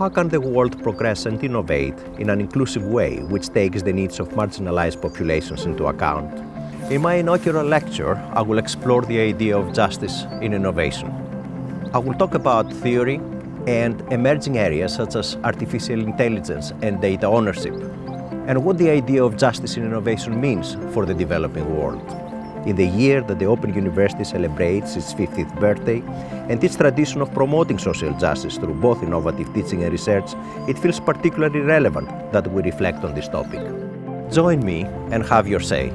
How can the world progress and innovate in an inclusive way which takes the needs of marginalized populations into account? In my inaugural lecture, I will explore the idea of justice in innovation. I will talk about theory and emerging areas such as artificial intelligence and data ownership, and what the idea of justice in innovation means for the developing world. In the year that the Open University celebrates its 50th birthday and its tradition of promoting social justice through both innovative teaching and research, it feels particularly relevant that we reflect on this topic. Join me and have your say.